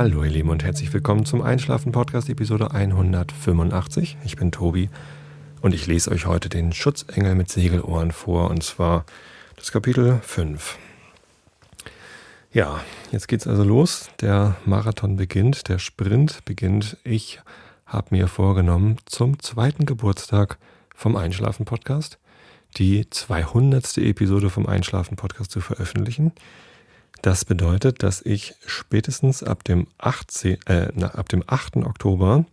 Hallo ihr Lieben und herzlich willkommen zum Einschlafen Podcast Episode 185. Ich bin Tobi und ich lese euch heute den Schutzengel mit Segelohren vor und zwar das Kapitel 5. Ja, jetzt geht's also los. Der Marathon beginnt, der Sprint beginnt. Ich habe mir vorgenommen, zum zweiten Geburtstag vom Einschlafen Podcast die 200. Episode vom Einschlafen Podcast zu veröffentlichen. Das bedeutet, dass ich spätestens ab dem, 18, äh, ab dem 8. Oktober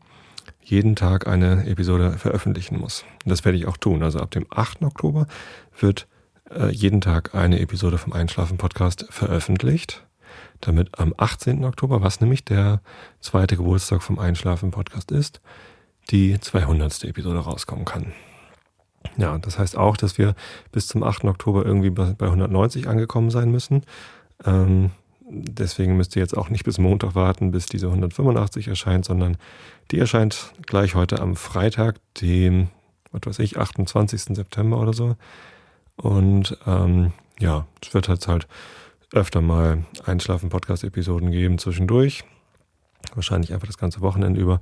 jeden Tag eine Episode veröffentlichen muss. Das werde ich auch tun. Also ab dem 8. Oktober wird äh, jeden Tag eine Episode vom Einschlafen Podcast veröffentlicht, damit am 18. Oktober, was nämlich der zweite Geburtstag vom Einschlafen Podcast ist, die 200. Episode rauskommen kann. Ja, das heißt auch, dass wir bis zum 8. Oktober irgendwie bei 190 angekommen sein müssen. Ähm, deswegen müsst ihr jetzt auch nicht bis Montag warten, bis diese 185 erscheint, sondern die erscheint gleich heute am Freitag, dem, was weiß ich, 28. September oder so. Und ähm, ja, es wird halt halt öfter mal Einschlafen-Podcast-Episoden geben zwischendurch. Wahrscheinlich einfach das ganze Wochenende über.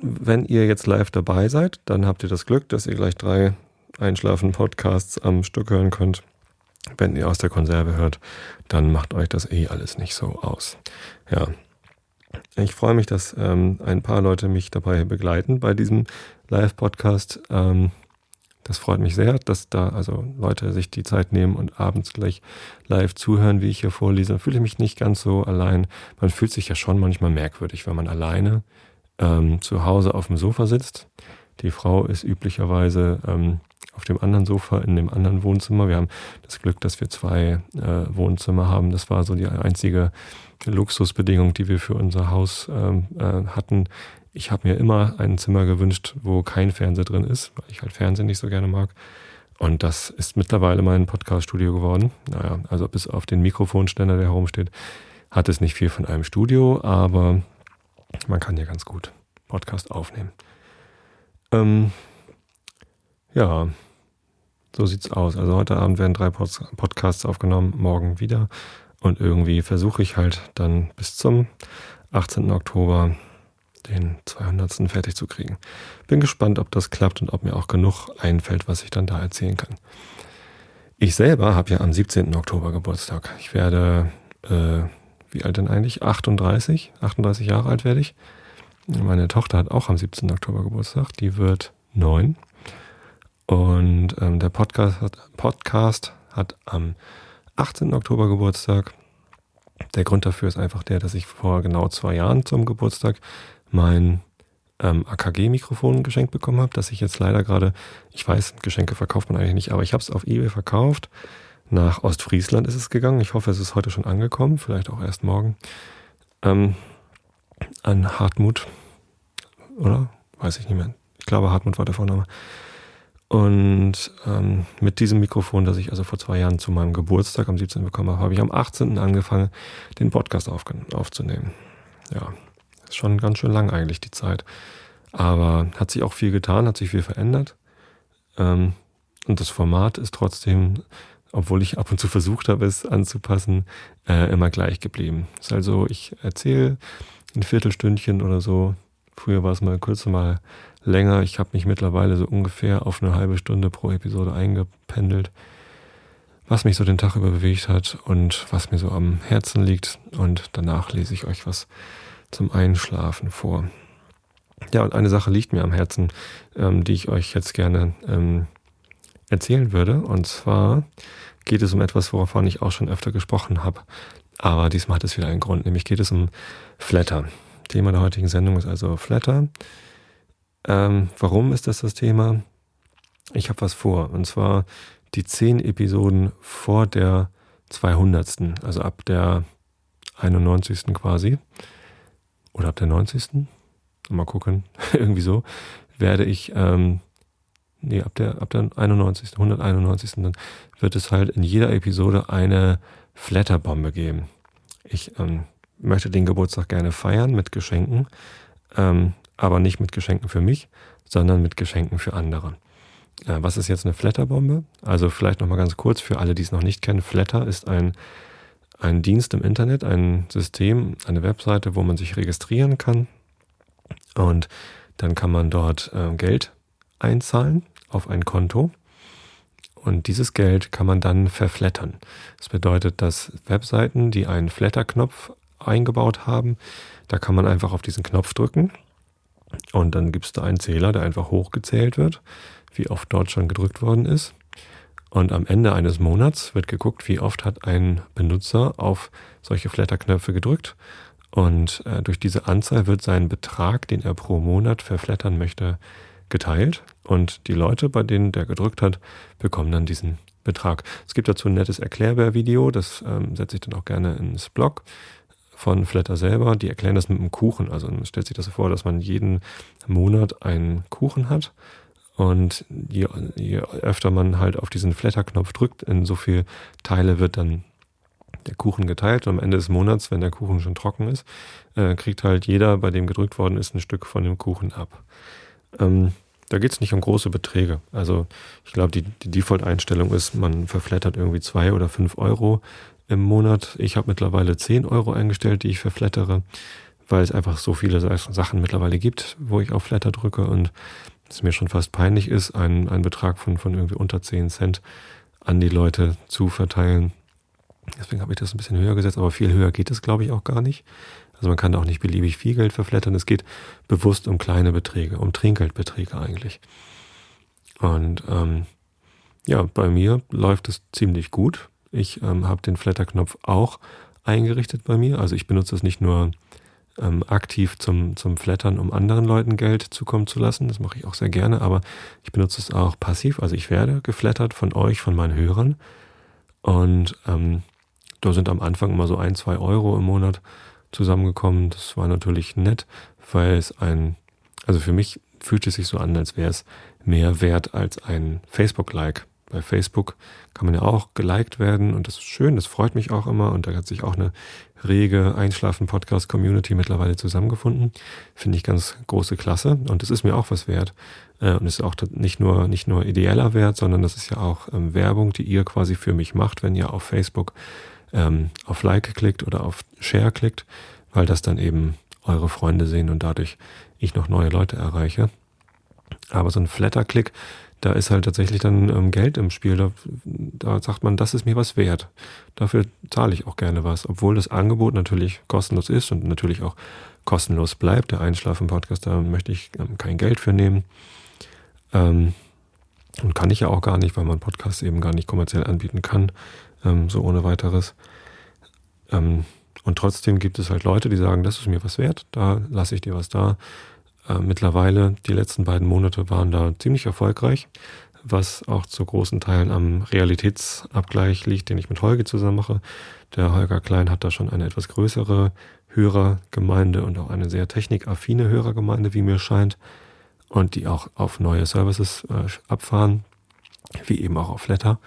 Wenn ihr jetzt live dabei seid, dann habt ihr das Glück, dass ihr gleich drei Einschlafen-Podcasts am Stück hören könnt. Wenn ihr aus der Konserve hört, dann macht euch das eh alles nicht so aus. Ja. Ich freue mich, dass ähm, ein paar Leute mich dabei begleiten bei diesem Live-Podcast. Ähm, das freut mich sehr, dass da also Leute sich die Zeit nehmen und abends gleich live zuhören, wie ich hier vorlese. Da fühle ich mich nicht ganz so allein. Man fühlt sich ja schon manchmal merkwürdig, wenn man alleine ähm, zu Hause auf dem Sofa sitzt. Die Frau ist üblicherweise ähm, auf dem anderen Sofa in dem anderen Wohnzimmer. Wir haben das Glück, dass wir zwei äh, Wohnzimmer haben. Das war so die einzige Luxusbedingung, die wir für unser Haus ähm, äh, hatten. Ich habe mir immer ein Zimmer gewünscht, wo kein Fernseher drin ist, weil ich halt Fernsehen nicht so gerne mag. Und das ist mittlerweile mein Podcast-Studio geworden. Naja, also bis auf den Mikrofonständer, der herumsteht, hat es nicht viel von einem Studio, aber man kann hier ganz gut Podcast aufnehmen. Ähm, ja, so sieht's aus. Also heute Abend werden drei Podcasts aufgenommen, morgen wieder. Und irgendwie versuche ich halt dann bis zum 18. Oktober den 200. fertig zu kriegen. Bin gespannt, ob das klappt und ob mir auch genug einfällt, was ich dann da erzählen kann. Ich selber habe ja am 17. Oktober Geburtstag. Ich werde, äh, wie alt denn eigentlich? 38? 38 Jahre alt werde ich. Meine Tochter hat auch am 17. Oktober Geburtstag. Die wird neun. Und ähm, der Podcast hat, Podcast hat am 18. Oktober Geburtstag. Der Grund dafür ist einfach der, dass ich vor genau zwei Jahren zum Geburtstag mein ähm, AKG-Mikrofon geschenkt bekommen habe, dass ich jetzt leider gerade, ich weiß, Geschenke verkauft man eigentlich nicht, aber ich habe es auf eBay verkauft. Nach Ostfriesland ist es gegangen. Ich hoffe, es ist heute schon angekommen, vielleicht auch erst morgen. Ähm, an Hartmut, oder? Weiß ich nicht mehr. Ich glaube, Hartmut war der Vorname. Und ähm, mit diesem Mikrofon, das ich also vor zwei Jahren zu meinem Geburtstag am 17. bekommen habe, habe ich am 18. angefangen, den Podcast auf, aufzunehmen. Ja, ist schon ganz schön lang eigentlich die Zeit. Aber hat sich auch viel getan, hat sich viel verändert. Ähm, und das Format ist trotzdem, obwohl ich ab und zu versucht habe, es anzupassen, äh, immer gleich geblieben. Ist also, ich erzähle ein Viertelstündchen oder so. Früher war es mal kurz mal länger. Ich habe mich mittlerweile so ungefähr auf eine halbe Stunde pro Episode eingependelt, was mich so den Tag über bewegt hat und was mir so am Herzen liegt. Und danach lese ich euch was zum Einschlafen vor. Ja, und eine Sache liegt mir am Herzen, ähm, die ich euch jetzt gerne ähm, erzählen würde. Und zwar geht es um etwas, wovon ich auch schon öfter gesprochen habe. Aber diesmal hat es wieder einen Grund, nämlich geht es um Flatter. Thema der heutigen Sendung ist also Flatter. Ähm, warum ist das das Thema? Ich habe was vor. Und zwar die zehn Episoden vor der 200. Also ab der 91. quasi. Oder ab der 90. Mal gucken. Irgendwie so. Werde ich, ähm, nee, ab der, ab der 91. 191. Dann wird es halt in jeder Episode eine Flatterbombe geben. Ich ähm, möchte den Geburtstag gerne feiern mit Geschenken. Ähm, aber nicht mit Geschenken für mich, sondern mit Geschenken für andere. Äh, was ist jetzt eine Flatterbombe? Also vielleicht nochmal ganz kurz für alle, die es noch nicht kennen. Flatter ist ein einen Dienst im Internet, ein System, eine Webseite, wo man sich registrieren kann. Und dann kann man dort äh, Geld einzahlen auf ein Konto. Und dieses Geld kann man dann verflattern. Das bedeutet, dass Webseiten, die einen Flatterknopf eingebaut haben, da kann man einfach auf diesen Knopf drücken und dann gibt es da einen Zähler, der einfach hochgezählt wird, wie oft dort schon gedrückt worden ist. Und am Ende eines Monats wird geguckt, wie oft hat ein Benutzer auf solche Flatterknöpfe gedrückt. Und äh, durch diese Anzahl wird sein Betrag, den er pro Monat verflattern möchte, geteilt. Und die Leute, bei denen der gedrückt hat, bekommen dann diesen Betrag. Es gibt dazu ein nettes Erklärbär-Video, das ähm, setze ich dann auch gerne ins Blog von Flatter selber. Die erklären das mit einem Kuchen. Also man stellt sich das vor, dass man jeden Monat einen Kuchen hat. Und je, je öfter man halt auf diesen Flatter-Knopf drückt, in so viel Teile wird dann der Kuchen geteilt. Und am Ende des Monats, wenn der Kuchen schon trocken ist, äh, kriegt halt jeder, bei dem gedrückt worden ist, ein Stück von dem Kuchen ab. Ähm, da geht es nicht um große Beträge. Also ich glaube, die, die Default-Einstellung ist, man verflattert irgendwie zwei oder fünf Euro im Monat. Ich habe mittlerweile 10 Euro eingestellt, die ich verflattere, weil es einfach so viele Sachen mittlerweile gibt, wo ich auf Flatter drücke und es mir schon fast peinlich ist, einen, einen Betrag von, von irgendwie unter 10 Cent an die Leute zu verteilen. Deswegen habe ich das ein bisschen höher gesetzt, aber viel höher geht es, glaube ich, auch gar nicht. Also man kann auch nicht beliebig viel Geld verflattern. Es geht bewusst um kleine Beträge, um Trinkgeldbeträge eigentlich. Und ähm, ja, bei mir läuft es ziemlich gut. Ich ähm, habe den Flatter-Knopf auch eingerichtet bei mir. Also ich benutze es nicht nur ähm, aktiv zum, zum Flattern, um anderen Leuten Geld zukommen zu lassen. Das mache ich auch sehr gerne, aber ich benutze es auch passiv. Also ich werde geflattert von euch, von meinen Hörern. Und ähm, da sind am Anfang immer so ein, zwei Euro im Monat zusammengekommen. Das war natürlich nett, weil es ein, also für mich fühlt es sich so an, als wäre es mehr wert als ein Facebook-Like bei Facebook kann man ja auch geliked werden und das ist schön, das freut mich auch immer und da hat sich auch eine rege Einschlafen-Podcast-Community mittlerweile zusammengefunden. Finde ich ganz große Klasse und das ist mir auch was wert. Äh, und es ist auch nicht nur, nicht nur ideeller Wert, sondern das ist ja auch ähm, Werbung, die ihr quasi für mich macht, wenn ihr auf Facebook ähm, auf Like klickt oder auf Share klickt, weil das dann eben eure Freunde sehen und dadurch ich noch neue Leute erreiche. Aber so ein Flatter-Klick, da ist halt tatsächlich dann ähm, Geld im Spiel. Da, da sagt man, das ist mir was wert. Dafür zahle ich auch gerne was. Obwohl das Angebot natürlich kostenlos ist und natürlich auch kostenlos bleibt. Der Einschlafen-Podcast, da möchte ich ähm, kein Geld für nehmen. Ähm, und kann ich ja auch gar nicht, weil man Podcasts eben gar nicht kommerziell anbieten kann, ähm, so ohne weiteres. Ähm, und trotzdem gibt es halt Leute, die sagen, das ist mir was wert, da lasse ich dir was da. Äh, mittlerweile, die letzten beiden Monate waren da ziemlich erfolgreich, was auch zu großen Teilen am Realitätsabgleich liegt, den ich mit Holger zusammen mache. Der Holger Klein hat da schon eine etwas größere Hörergemeinde und auch eine sehr technikaffine Hörergemeinde, wie mir scheint, und die auch auf neue Services äh, abfahren, wie eben auch auf Flatter.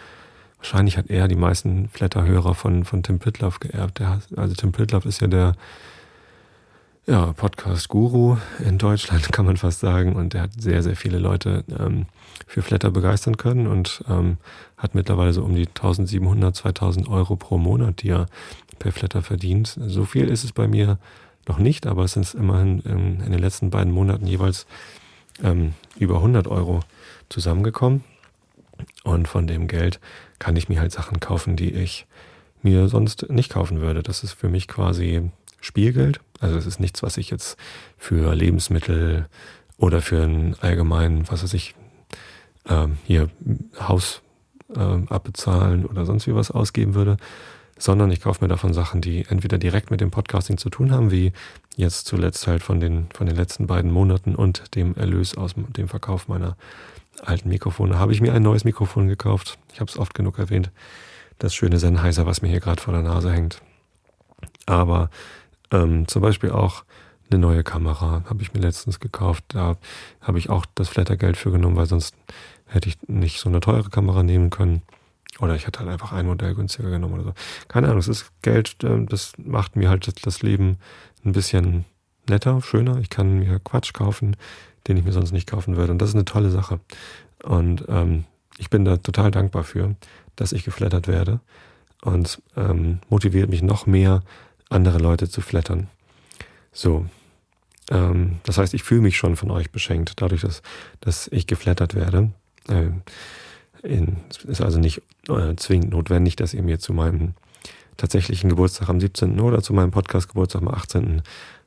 Wahrscheinlich hat er die meisten Flatter-Hörer von, von Tim Pritloff geerbt. Der, also Tim Pritloff ist ja der ja, Podcast-Guru in Deutschland, kann man fast sagen. Und er hat sehr, sehr viele Leute ähm, für Flatter begeistern können und ähm, hat mittlerweile so um die 1700, 2000 Euro pro Monat, die er per Flatter verdient. So viel ist es bei mir noch nicht, aber es sind immerhin in, in den letzten beiden Monaten jeweils ähm, über 100 Euro zusammengekommen. Und von dem Geld kann ich mir halt Sachen kaufen, die ich mir sonst nicht kaufen würde. Das ist für mich quasi Spielgeld. Also es ist nichts, was ich jetzt für Lebensmittel oder für einen allgemeinen, was weiß ich, ähm, hier Haus ähm, abbezahlen oder sonst wie was ausgeben würde, sondern ich kaufe mir davon Sachen, die entweder direkt mit dem Podcasting zu tun haben, wie jetzt zuletzt halt von den, von den letzten beiden Monaten und dem Erlös aus dem Verkauf meiner alten Mikrofone. Habe ich mir ein neues Mikrofon gekauft. Ich habe es oft genug erwähnt. Das schöne Sennheiser, was mir hier gerade vor der Nase hängt. Aber ähm, zum Beispiel auch eine neue Kamera habe ich mir letztens gekauft. Da habe ich auch das Flattergeld für genommen, weil sonst hätte ich nicht so eine teure Kamera nehmen können. Oder ich hätte halt einfach ein Modell günstiger genommen oder so. Keine Ahnung, es ist Geld, ähm, das macht mir halt das Leben ein bisschen netter, schöner. Ich kann mir Quatsch kaufen, den ich mir sonst nicht kaufen würde. Und das ist eine tolle Sache. Und ähm, ich bin da total dankbar für, dass ich geflattert werde. und ähm, motiviert mich noch mehr, andere Leute zu flattern. So. Ähm, das heißt, ich fühle mich schon von euch beschenkt, dadurch, dass, dass ich geflattert werde. Ähm, es ist also nicht äh, zwingend notwendig, dass ihr mir zu meinem tatsächlichen Geburtstag am 17. oder zu meinem Podcast-Geburtstag am 18.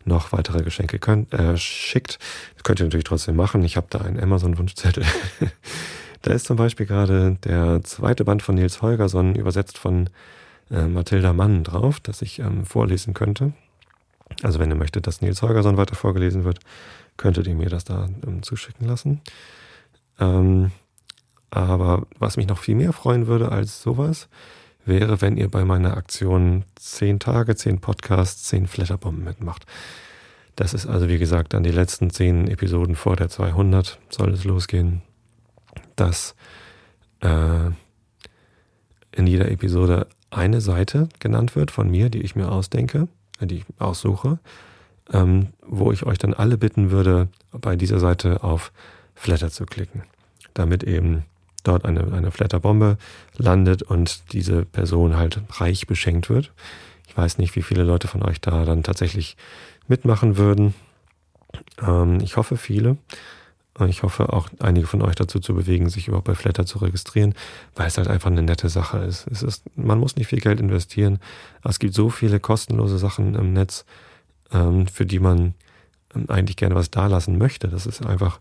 noch weitere Geschenke könnt, äh, schickt. Das könnt ihr natürlich trotzdem machen. Ich habe da einen Amazon-Wunschzettel. da ist zum Beispiel gerade der zweite Band von Nils Holgersson übersetzt von äh, Mathilda Mann drauf, das ich ähm, vorlesen könnte. Also wenn ihr möchtet, dass Nils Holgersson weiter vorgelesen wird, könntet ihr mir das da ähm, zuschicken lassen. Ähm, aber was mich noch viel mehr freuen würde als sowas, wäre, wenn ihr bei meiner Aktion 10 Tage, 10 Podcasts, 10 Flatterbomben mitmacht. Das ist also, wie gesagt, dann die letzten 10 Episoden vor der 200 soll es losgehen, dass äh, in jeder Episode eine Seite genannt wird von mir, die ich mir ausdenke, äh, die ich aussuche, ähm, wo ich euch dann alle bitten würde, bei dieser Seite auf Flatter zu klicken, damit eben dort eine, eine Flatterbombe landet und diese Person halt reich beschenkt wird. Ich weiß nicht, wie viele Leute von euch da dann tatsächlich mitmachen würden. Ähm, ich hoffe viele. Ich hoffe auch einige von euch dazu zu bewegen, sich überhaupt bei Flatter zu registrieren, weil es halt einfach eine nette Sache ist. Es ist, man muss nicht viel Geld investieren. Es gibt so viele kostenlose Sachen im Netz, ähm, für die man ähm, eigentlich gerne was dalassen möchte. Das ist einfach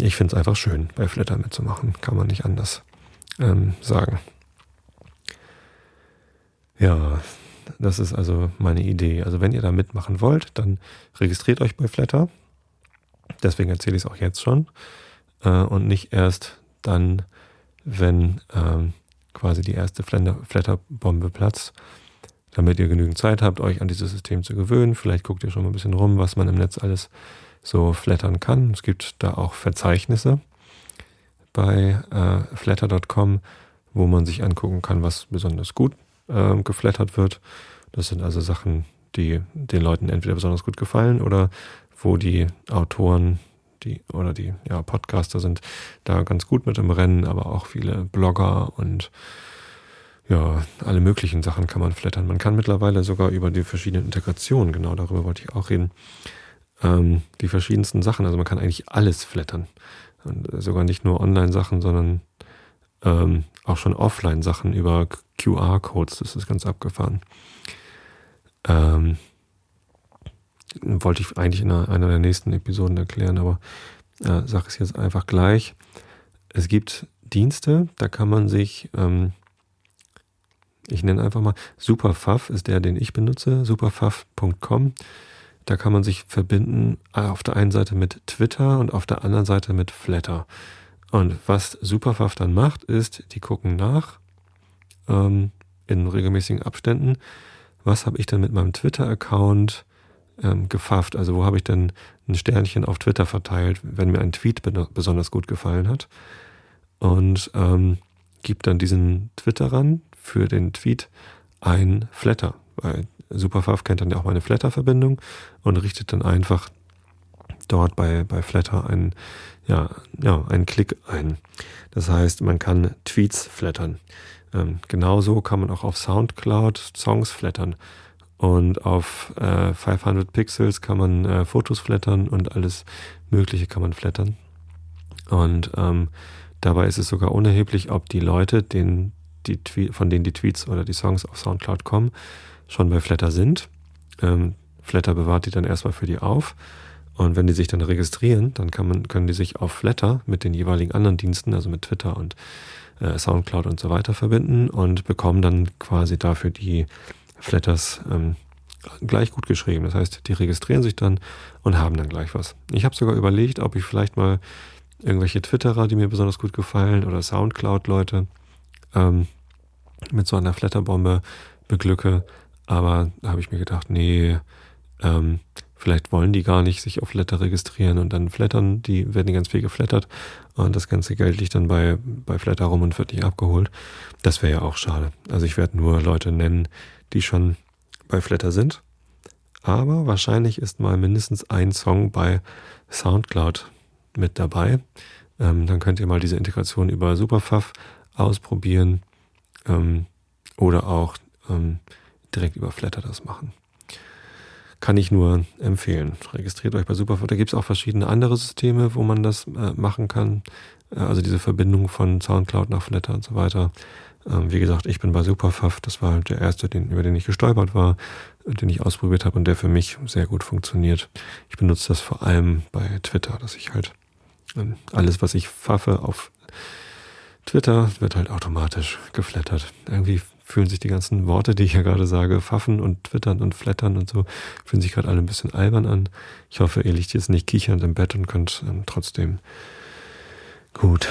ich finde es einfach schön, bei Flatter mitzumachen. Kann man nicht anders ähm, sagen. Ja, das ist also meine Idee. Also wenn ihr da mitmachen wollt, dann registriert euch bei Flatter. Deswegen erzähle ich es auch jetzt schon. Äh, und nicht erst dann, wenn ähm, quasi die erste Flatterbombe platzt, damit ihr genügend Zeit habt, euch an dieses System zu gewöhnen. Vielleicht guckt ihr schon mal ein bisschen rum, was man im Netz alles so flattern kann. Es gibt da auch Verzeichnisse bei äh, flatter.com, wo man sich angucken kann, was besonders gut äh, geflattert wird. Das sind also Sachen, die den Leuten entweder besonders gut gefallen oder wo die Autoren die oder die ja, Podcaster sind da ganz gut mit im Rennen, aber auch viele Blogger und ja, alle möglichen Sachen kann man flattern. Man kann mittlerweile sogar über die verschiedenen Integrationen, genau darüber wollte ich auch reden, ähm, die verschiedensten Sachen. Also man kann eigentlich alles flattern. Und sogar nicht nur Online-Sachen, sondern ähm, auch schon Offline-Sachen über QR-Codes. Das ist ganz abgefahren. Ähm, wollte ich eigentlich in einer, der nächsten Episoden erklären, aber äh, sage es jetzt einfach gleich. Es gibt Dienste, da kann man sich, ähm, ich nenne einfach mal, Superfaff ist der, den ich benutze, superfaff.com. Da kann man sich verbinden äh, auf der einen Seite mit Twitter und auf der anderen Seite mit Flatter. Und was Superfaff dann macht, ist, die gucken nach ähm, in regelmäßigen Abständen, was habe ich denn mit meinem Twitter-Account ähm, gefafft? Also wo habe ich denn ein Sternchen auf Twitter verteilt, wenn mir ein Tweet besonders gut gefallen hat? Und ähm, gibt dann diesen Twitterern für den Tweet ein Flatter, weil Superfav kennt dann ja auch meine Flatter-Verbindung und richtet dann einfach dort bei, bei Flatter einen, ja, ja, einen Klick ein. Das heißt, man kann Tweets flattern. Ähm, genauso kann man auch auf Soundcloud Songs flattern. Und auf äh, 500 Pixels kann man äh, Fotos flattern und alles Mögliche kann man flattern. Und ähm, dabei ist es sogar unerheblich, ob die Leute, den, die von denen die Tweets oder die Songs auf Soundcloud kommen, schon bei Flatter sind. Ähm, Flatter bewahrt die dann erstmal für die auf. Und wenn die sich dann registrieren, dann kann man, können die sich auf Flatter mit den jeweiligen anderen Diensten, also mit Twitter und äh, Soundcloud und so weiter verbinden und bekommen dann quasi dafür die Flatters ähm, gleich gut geschrieben. Das heißt, die registrieren sich dann und haben dann gleich was. Ich habe sogar überlegt, ob ich vielleicht mal irgendwelche Twitterer, die mir besonders gut gefallen, oder Soundcloud-Leute ähm, mit so einer Flatterbombe beglücke, aber da habe ich mir gedacht, nee, ähm, vielleicht wollen die gar nicht sich auf Flatter registrieren und dann flattern, die werden ganz viel geflattert und das ganze Geld liegt dann bei, bei Flatter rum und wird nicht abgeholt. Das wäre ja auch schade. Also ich werde nur Leute nennen, die schon bei Flatter sind. Aber wahrscheinlich ist mal mindestens ein Song bei Soundcloud mit dabei. Ähm, dann könnt ihr mal diese Integration über Superfuff ausprobieren. Ähm, oder auch ähm, direkt über Flatter das machen. Kann ich nur empfehlen. Registriert euch bei Superfoot. Da gibt es auch verschiedene andere Systeme, wo man das äh, machen kann. Äh, also diese Verbindung von Soundcloud nach Flatter und so weiter. Ähm, wie gesagt, ich bin bei Superfuff. Das war der erste, den, über den ich gestolpert war, den ich ausprobiert habe und der für mich sehr gut funktioniert. Ich benutze das vor allem bei Twitter, dass ich halt ähm, alles, was ich pfaffe auf Twitter, wird halt automatisch geflattert. Irgendwie fühlen sich die ganzen Worte, die ich ja gerade sage, pfaffen und twittern und flattern und so, fühlen sich gerade alle ein bisschen albern an. Ich hoffe, ihr liegt jetzt nicht kichernd im Bett und könnt ähm, trotzdem gut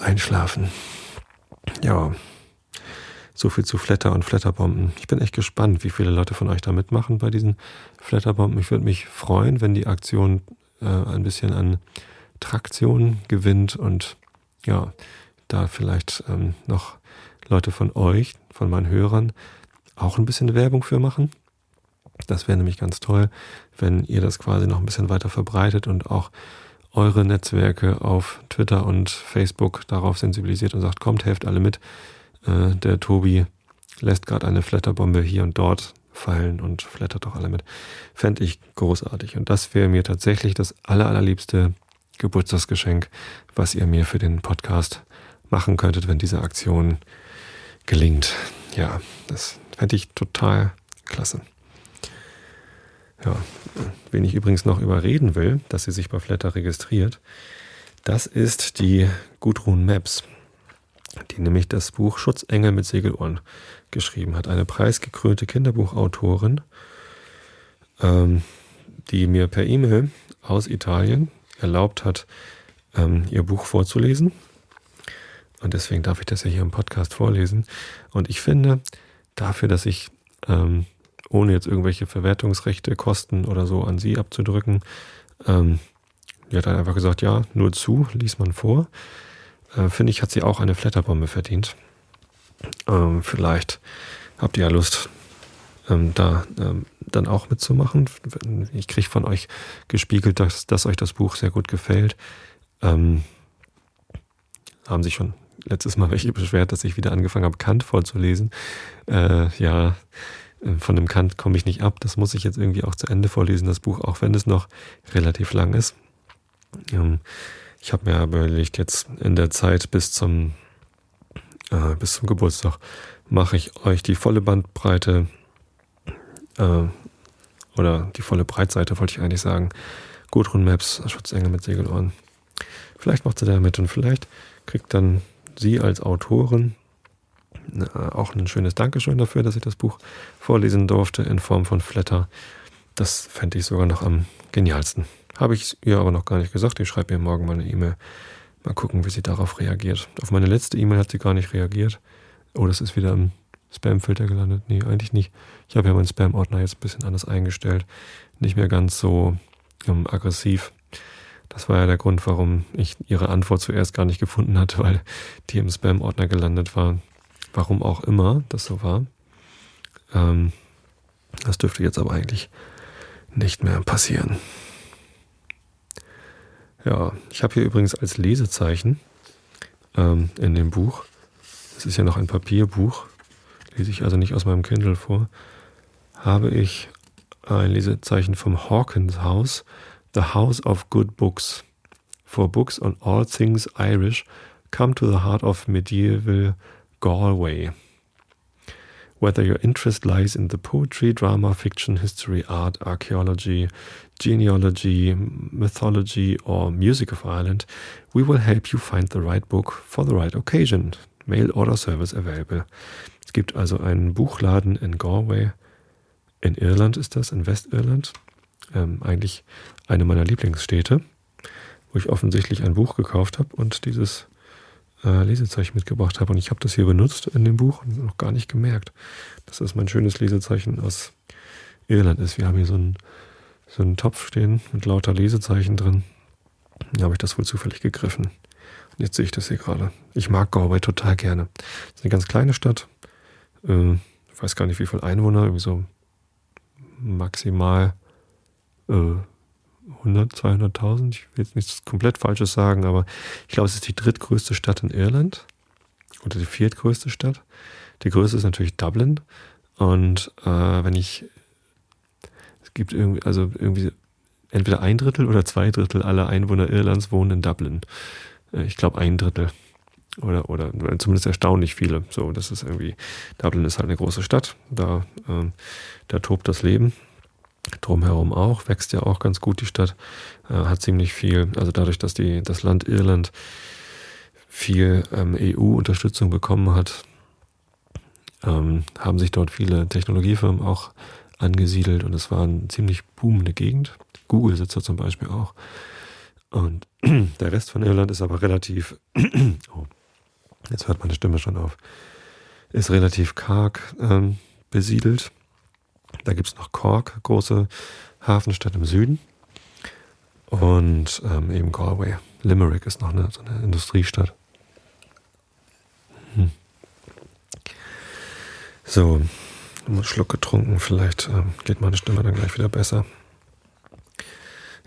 einschlafen. Ja, so viel zu Flatter und Flatterbomben. Ich bin echt gespannt, wie viele Leute von euch da mitmachen bei diesen Flatterbomben. Ich würde mich freuen, wenn die Aktion äh, ein bisschen an Traktion gewinnt und ja, da vielleicht ähm, noch Leute von euch, von meinen Hörern, auch ein bisschen Werbung für machen. Das wäre nämlich ganz toll, wenn ihr das quasi noch ein bisschen weiter verbreitet und auch eure Netzwerke auf Twitter und Facebook darauf sensibilisiert und sagt, kommt, helft alle mit. Äh, der Tobi lässt gerade eine Flatterbombe hier und dort fallen und flattert doch alle mit. Fände ich großartig. Und das wäre mir tatsächlich das aller, allerliebste Geburtstagsgeschenk, was ihr mir für den Podcast machen könntet, wenn diese Aktion gelingt. Ja, das fände ich total klasse. Ja, wen ich übrigens noch überreden will, dass sie sich bei Flatter registriert, das ist die Gudrun Maps die nämlich das Buch Schutzengel mit Segelohren geschrieben hat. Eine preisgekrönte Kinderbuchautorin, ähm, die mir per E-Mail aus Italien erlaubt hat, ähm, ihr Buch vorzulesen. Und deswegen darf ich das ja hier im Podcast vorlesen. Und ich finde, dafür, dass ich, ähm, ohne jetzt irgendwelche Verwertungsrechte, Kosten oder so an sie abzudrücken, ähm, die hat dann einfach gesagt, ja, nur zu, lies man vor äh, finde ich, hat sie auch eine Flatterbombe verdient. Ähm, vielleicht habt ihr ja Lust, ähm, da ähm, dann auch mitzumachen. Ich kriege von euch gespiegelt, dass, dass euch das Buch sehr gut gefällt. Ähm, haben sich schon letztes Mal welche beschwert, dass ich wieder angefangen habe, Kant vorzulesen. Äh, ja, äh, von dem Kant komme ich nicht ab. Das muss ich jetzt irgendwie auch zu Ende vorlesen, das Buch, auch wenn es noch relativ lang ist. Ähm, ich habe mir überlegt, jetzt in der Zeit bis zum, äh, bis zum Geburtstag mache ich euch die volle Bandbreite äh, oder die volle Breitseite, wollte ich eigentlich sagen. Gudrun Maps, Schutzengel mit Segelohren. Vielleicht macht sie da mit und vielleicht kriegt dann sie als Autorin äh, auch ein schönes Dankeschön dafür, dass ich das Buch vorlesen durfte in Form von Flatter. Das fände ich sogar noch am genialsten. Habe ich ihr aber noch gar nicht gesagt. Ich schreibe ihr morgen mal eine E-Mail. Mal gucken, wie sie darauf reagiert. Auf meine letzte E-Mail hat sie gar nicht reagiert. Oh, das ist wieder im Spam-Filter gelandet. Nee, eigentlich nicht. Ich habe ja meinen Spam-Ordner jetzt ein bisschen anders eingestellt. Nicht mehr ganz so ähm, aggressiv. Das war ja der Grund, warum ich ihre Antwort zuerst gar nicht gefunden hatte, weil die im Spam-Ordner gelandet war. Warum auch immer das so war. Ähm, das dürfte jetzt aber eigentlich nicht mehr passieren. Ja, ich habe hier übrigens als Lesezeichen ähm, in dem Buch, es ist ja noch ein Papierbuch, lese ich also nicht aus meinem Kindle vor, habe ich ein Lesezeichen vom Hawkins House, The House of Good Books. For books on all things Irish, come to the heart of medieval Galway. Whether your interest lies in the poetry, drama, fiction, history, art, archaeology, genealogy, mythology, or music of Ireland, we will help you find the right book for the right occasion. Mail order service available. Es gibt also einen Buchladen in Galway. In Irland ist das, in Westirland. Ähm, eigentlich eine meiner Lieblingsstädte, wo ich offensichtlich ein Buch gekauft habe und dieses äh, Lesezeichen mitgebracht habe. Und ich habe das hier benutzt in dem Buch und noch gar nicht gemerkt, dass das mein schönes Lesezeichen aus Irland ist. Wir haben hier so einen, so einen Topf stehen mit lauter Lesezeichen drin. Da habe ich das wohl zufällig gegriffen. Und jetzt sehe ich das hier gerade. Ich mag Galway total gerne. Es ist eine ganz kleine Stadt. Äh, ich weiß gar nicht, wie viele Einwohner, irgendwie so maximal äh, 100, 200.000. Ich will jetzt nichts komplett Falsches sagen, aber ich glaube, es ist die drittgrößte Stadt in Irland oder die viertgrößte Stadt. Die größte ist natürlich Dublin. Und äh, wenn ich, es gibt irgendwie, also irgendwie entweder ein Drittel oder zwei Drittel aller Einwohner Irlands wohnen in Dublin. Äh, ich glaube ein Drittel. Oder, oder zumindest erstaunlich viele. So, das ist irgendwie, Dublin ist halt eine große Stadt. Da, äh, da tobt das Leben. Drumherum auch, wächst ja auch ganz gut die Stadt. Äh, hat ziemlich viel, also dadurch, dass die, das Land Irland viel ähm, EU-Unterstützung bekommen hat, ähm, haben sich dort viele Technologiefirmen auch angesiedelt und es war eine ziemlich boomende Gegend. Google sitzt da zum Beispiel auch. Und der Rest von Irland ist aber relativ, oh, jetzt hört meine Stimme schon auf, ist relativ karg ähm, besiedelt. Da gibt es noch Cork, große Hafenstadt im Süden. Und ähm, eben Galway. Limerick ist noch eine, so eine Industriestadt. Hm. So, einen Schluck getrunken, vielleicht ähm, geht meine Stimme dann gleich wieder besser.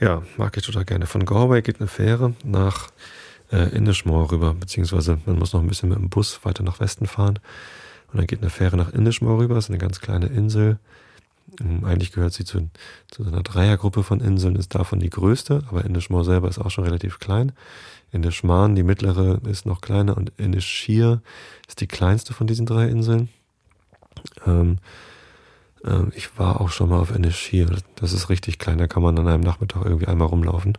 Ja, mag ich total gerne. Von Galway geht eine Fähre nach äh, Inishmore rüber, beziehungsweise man muss noch ein bisschen mit dem Bus weiter nach Westen fahren. Und dann geht eine Fähre nach Inishmore rüber, das ist eine ganz kleine Insel. Ähm, eigentlich gehört sie zu, zu einer Dreiergruppe von Inseln, ist davon die größte, aber Inishmore selber ist auch schon relativ klein. Inishmaan, die mittlere, ist noch kleiner und Inishir ist die kleinste von diesen drei Inseln. Ähm, äh, ich war auch schon mal auf Ennischir. Das ist richtig klein. Da kann man an einem Nachmittag irgendwie einmal rumlaufen.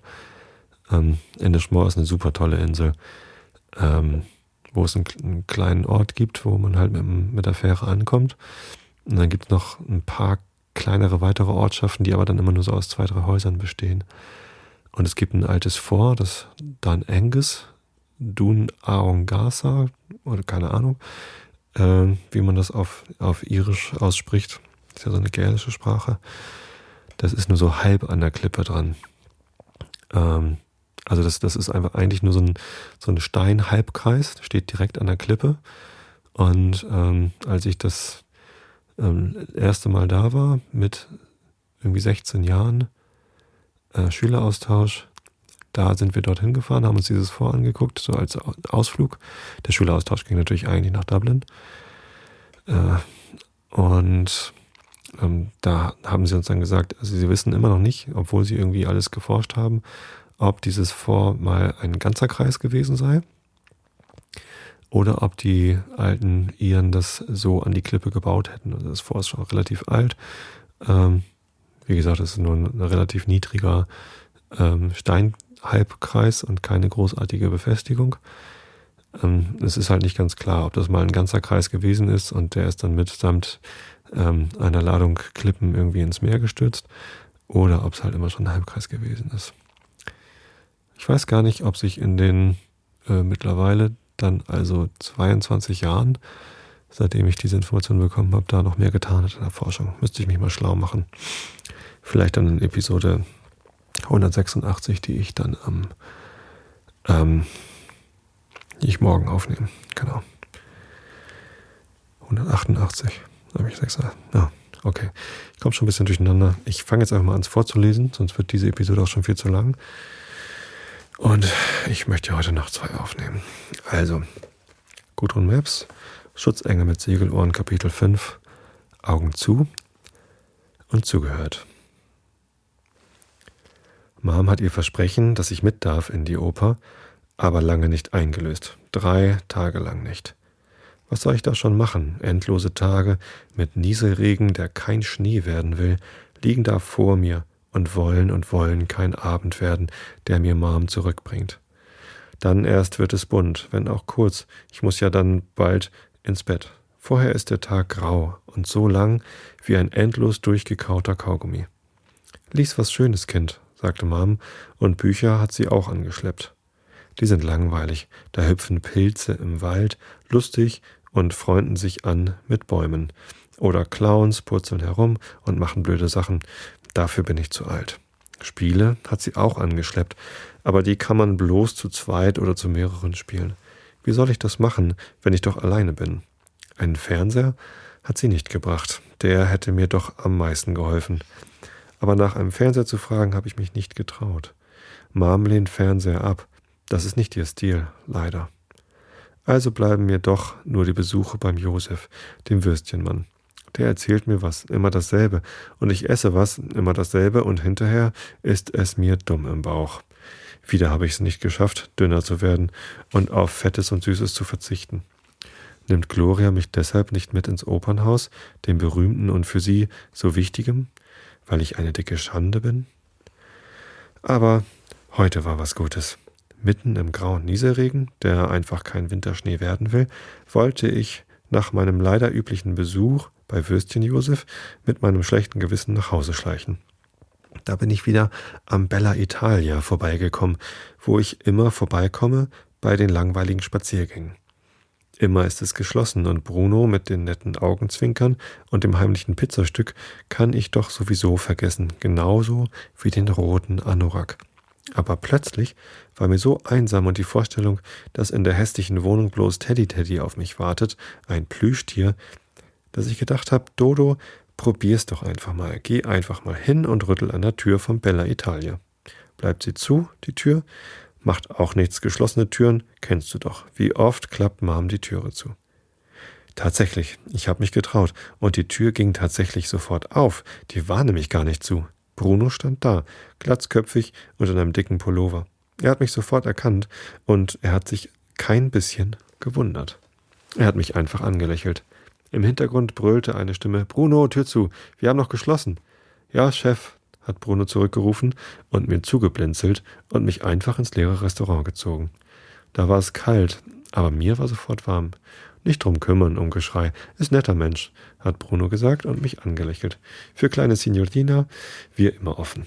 Ähm, Ennischmoor ist eine super tolle Insel, ähm, wo es einen, einen, kleinen Ort gibt, wo man halt mit, mit der Fähre ankommt. Und dann gibt es noch ein paar kleinere weitere Ortschaften, die aber dann immer nur so aus zwei, drei Häusern bestehen. Und es gibt ein altes Fort, das Dan Angus, Dun Aongasa, oder keine Ahnung äh, wie man das auf, auf Irisch ausspricht. Das ist ja so eine gälische Sprache. Das ist nur so halb an der Klippe dran. Ähm, also das, das ist einfach eigentlich nur so ein, so ein Stein-Halbkreis, steht direkt an der Klippe. Und ähm, als ich das ähm, erste Mal da war, mit irgendwie 16 Jahren, äh, Schüleraustausch, da sind wir dorthin gefahren, haben uns dieses Vor angeguckt, so als Ausflug. Der Schüleraustausch ging natürlich eigentlich nach Dublin. Äh, und ähm, da haben sie uns dann gesagt, also sie wissen immer noch nicht, obwohl sie irgendwie alles geforscht haben, ob dieses Vor mal ein ganzer Kreis gewesen sei oder ob die alten Iren das so an die Klippe gebaut hätten. Also das Vor ist schon relativ alt. Ähm, wie gesagt, es ist nur ein relativ niedriger ähm, Stein, Halbkreis und keine großartige Befestigung. Ähm, es ist halt nicht ganz klar, ob das mal ein ganzer Kreis gewesen ist und der ist dann mitsamt ähm, einer Ladung Klippen irgendwie ins Meer gestürzt oder ob es halt immer schon ein Halbkreis gewesen ist. Ich weiß gar nicht, ob sich in den äh, mittlerweile dann also 22 Jahren, seitdem ich diese Information bekommen habe, da noch mehr getan hat in der Forschung. Müsste ich mich mal schlau machen. Vielleicht dann in Episode 186, die ich dann am, ähm, die ich morgen aufnehme. Genau. 188, habe ich sechs. Ja, okay. Ich komme schon ein bisschen durcheinander. Ich fange jetzt einfach mal an, es vorzulesen, sonst wird diese Episode auch schon viel zu lang. Und ich möchte heute noch zwei aufnehmen. Also, Gudrun Maps, Schutzengel mit Segelohren, Kapitel 5, Augen zu und zugehört. Mom hat ihr Versprechen, dass ich mit darf in die Oper, aber lange nicht eingelöst. Drei Tage lang nicht. Was soll ich da schon machen? Endlose Tage mit Nieselregen, der kein Schnee werden will, liegen da vor mir und wollen und wollen kein Abend werden, der mir Mom zurückbringt. Dann erst wird es bunt, wenn auch kurz. Ich muss ja dann bald ins Bett. Vorher ist der Tag grau und so lang wie ein endlos durchgekauter Kaugummi. Lies was Schönes, Kind, sagte Mom, und Bücher hat sie auch angeschleppt. Die sind langweilig, da hüpfen Pilze im Wald, lustig und freunden sich an mit Bäumen. Oder Clowns purzeln herum und machen blöde Sachen. Dafür bin ich zu alt. Spiele hat sie auch angeschleppt, aber die kann man bloß zu zweit oder zu mehreren spielen. Wie soll ich das machen, wenn ich doch alleine bin? Einen Fernseher hat sie nicht gebracht. Der hätte mir doch am meisten geholfen. Aber nach einem Fernseher zu fragen, habe ich mich nicht getraut. Mom lehnt Fernseher ab. Das ist nicht ihr Stil, leider. Also bleiben mir doch nur die Besuche beim Josef, dem Würstchenmann. Der erzählt mir was, immer dasselbe, und ich esse was, immer dasselbe, und hinterher ist es mir dumm im Bauch. Wieder habe ich es nicht geschafft, dünner zu werden und auf Fettes und Süßes zu verzichten. Nimmt Gloria mich deshalb nicht mit ins Opernhaus, dem berühmten und für sie so wichtigem, weil ich eine dicke Schande bin? Aber heute war was Gutes. Mitten im grauen Nieselregen, der einfach kein Winterschnee werden will, wollte ich nach meinem leider üblichen Besuch bei Würstchen Josef mit meinem schlechten Gewissen nach Hause schleichen. Da bin ich wieder am Bella Italia vorbeigekommen, wo ich immer vorbeikomme bei den langweiligen Spaziergängen. Immer ist es geschlossen und Bruno mit den netten Augenzwinkern und dem heimlichen Pizzastück kann ich doch sowieso vergessen, genauso wie den roten Anorak. Aber plötzlich war mir so einsam und die Vorstellung, dass in der hässlichen Wohnung bloß Teddy Teddy auf mich wartet, ein Plüschtier, dass ich gedacht habe, Dodo, probier's doch einfach mal. Geh einfach mal hin und rüttel an der Tür von Bella Italia. Bleibt sie zu, die Tür? Macht auch nichts. Geschlossene Türen kennst du doch. Wie oft klappt Mom die Türe zu? Tatsächlich, ich habe mich getraut und die Tür ging tatsächlich sofort auf. Die war nämlich gar nicht zu. Bruno stand da, glatzköpfig und in einem dicken Pullover. Er hat mich sofort erkannt und er hat sich kein bisschen gewundert. Er hat mich einfach angelächelt. Im Hintergrund brüllte eine Stimme Bruno, Tür zu, wir haben noch geschlossen. Ja, Chef, hat Bruno zurückgerufen und mir zugeblinzelt und mich einfach ins leere Restaurant gezogen. Da war es kalt, aber mir war sofort warm. Nicht drum kümmern, um Geschrei. Ist netter Mensch, hat Bruno gesagt und mich angelächelt. Für kleine Signorina, wir immer offen.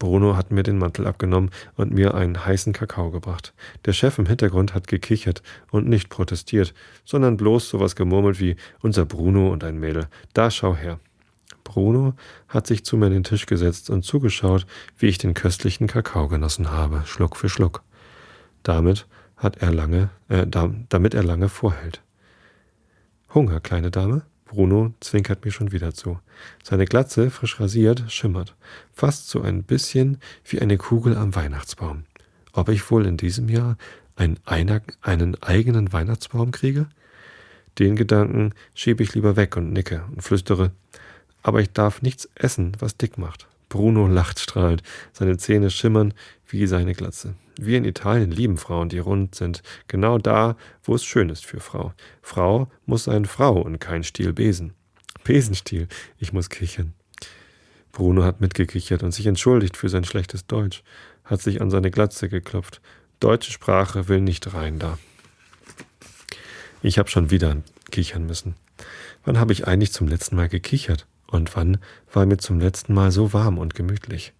Bruno hat mir den Mantel abgenommen und mir einen heißen Kakao gebracht. Der Chef im Hintergrund hat gekichert und nicht protestiert, sondern bloß sowas gemurmelt wie unser Bruno und ein Mädel. Da schau her. Bruno hat sich zu mir an den Tisch gesetzt und zugeschaut, wie ich den köstlichen Kakao genossen habe, Schluck für Schluck. Damit hat er lange, äh, damit er lange vorhält. Hunger, kleine Dame? Bruno zwinkert mir schon wieder zu. Seine Glatze, frisch rasiert, schimmert, fast so ein bisschen wie eine Kugel am Weihnachtsbaum. Ob ich wohl in diesem Jahr einen, einen eigenen Weihnachtsbaum kriege? Den Gedanken schiebe ich lieber weg und nicke und flüstere, aber ich darf nichts essen, was dick macht. Bruno lacht strahlend, seine Zähne schimmern wie seine Glatze. Wir in Italien lieben Frauen, die rund sind, genau da, wo es schön ist für Frau. Frau muss sein Frau und kein Stiel Besen. Besenstiel, ich muss kichern. Bruno hat mitgekichert und sich entschuldigt für sein schlechtes Deutsch, hat sich an seine Glatze geklopft. Deutsche Sprache will nicht rein da. Ich habe schon wieder kichern müssen. Wann habe ich eigentlich zum letzten Mal gekichert? Und wann war mir zum letzten Mal so warm und gemütlich?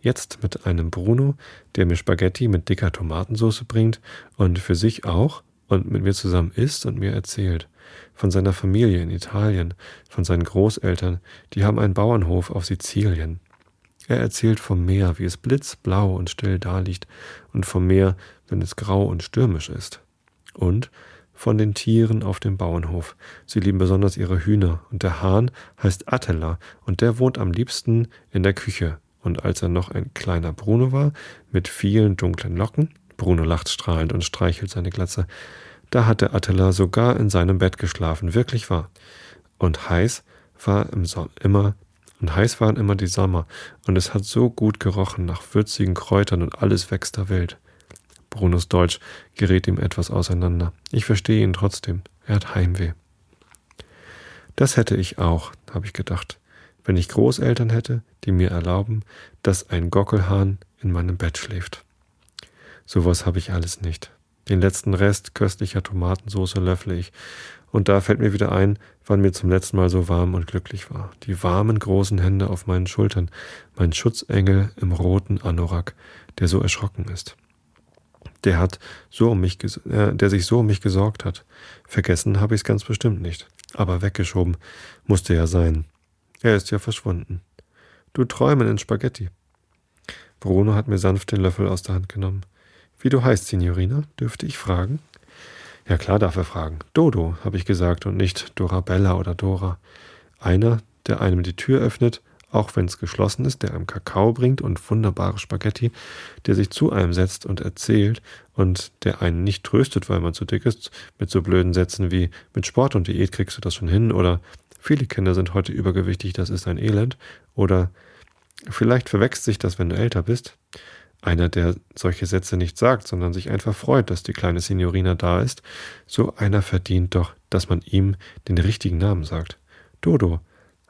Jetzt mit einem Bruno, der mir Spaghetti mit dicker Tomatensauce bringt und für sich auch und mit mir zusammen isst und mir erzählt. Von seiner Familie in Italien, von seinen Großeltern, die haben einen Bauernhof auf Sizilien. Er erzählt vom Meer, wie es blitzblau und still daliegt, und vom Meer, wenn es grau und stürmisch ist. Und von den Tieren auf dem Bauernhof. Sie lieben besonders ihre Hühner, und der Hahn heißt Attila, und der wohnt am liebsten in der Küche. Und als er noch ein kleiner Bruno war, mit vielen dunklen Locken, Bruno lacht strahlend und streichelt seine Glatze, da hatte Attila sogar in seinem Bett geschlafen, wirklich wahr. Und heiß war im Sommer immer und heiß waren immer die Sommer, und es hat so gut gerochen nach würzigen Kräutern und alles wächst da wild. Brunos Deutsch gerät ihm etwas auseinander. Ich verstehe ihn trotzdem. Er hat Heimweh. Das hätte ich auch, habe ich gedacht, wenn ich Großeltern hätte, die mir erlauben, dass ein Gockelhahn in meinem Bett schläft. Sowas habe ich alles nicht. Den letzten Rest köstlicher Tomatensauce löffle ich, und da fällt mir wieder ein, wann mir zum letzten Mal so warm und glücklich war. Die warmen großen Hände auf meinen Schultern, mein Schutzengel im roten Anorak, der so erschrocken ist der hat so um mich, äh, der sich so um mich gesorgt hat. Vergessen habe ich es ganz bestimmt nicht. Aber weggeschoben musste ja sein. Er ist ja verschwunden. Du träumen in Spaghetti. Bruno hat mir sanft den Löffel aus der Hand genommen. Wie du heißt, Signorina, dürfte ich fragen? Ja klar darf er fragen. Dodo, habe ich gesagt, und nicht Dorabella oder Dora. Einer, der einem die Tür öffnet, auch wenn es geschlossen ist, der einem Kakao bringt und wunderbare Spaghetti, der sich zu einem setzt und erzählt und der einen nicht tröstet, weil man zu dick ist, mit so blöden Sätzen wie mit Sport und Diät kriegst du das schon hin oder viele Kinder sind heute übergewichtig, das ist ein Elend oder vielleicht verwechselt sich das, wenn du älter bist. Einer, der solche Sätze nicht sagt, sondern sich einfach freut, dass die kleine Signorina da ist, so einer verdient doch, dass man ihm den richtigen Namen sagt. Dodo,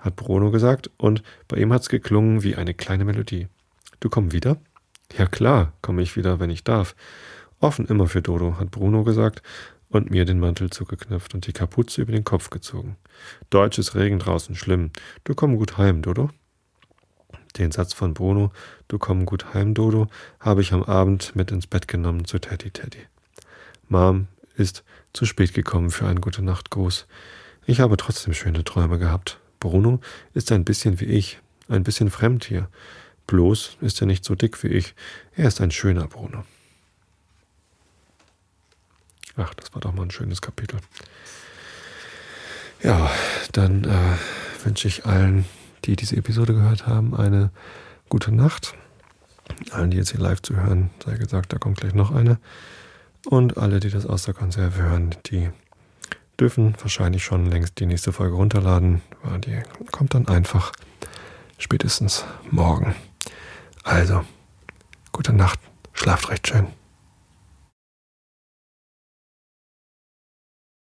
hat Bruno gesagt, und bei ihm hat's geklungen wie eine kleine Melodie. Du komm wieder? Ja klar, komme ich wieder, wenn ich darf. Offen immer für Dodo, hat Bruno gesagt und mir den Mantel zugeknöpft und die Kapuze über den Kopf gezogen. Deutsches Regen draußen schlimm. Du komm gut heim, Dodo. Den Satz von Bruno, du komm gut heim, Dodo, habe ich am Abend mit ins Bett genommen zu Teddy Teddy. Mom ist zu spät gekommen für einen gute Nacht Gruß. Ich habe trotzdem schöne Träume gehabt. Bruno ist ein bisschen wie ich, ein bisschen fremd hier. Bloß ist er nicht so dick wie ich. Er ist ein schöner Bruno. Ach, das war doch mal ein schönes Kapitel. Ja, dann äh, wünsche ich allen, die diese Episode gehört haben, eine gute Nacht. Allen, die jetzt hier live zu hören, sei gesagt, da kommt gleich noch eine. Und alle, die das aus der Konserve hören, die dürfen wahrscheinlich schon längst die nächste Folge runterladen, weil die kommt dann einfach spätestens morgen. Also, gute Nacht, schlaft recht schön.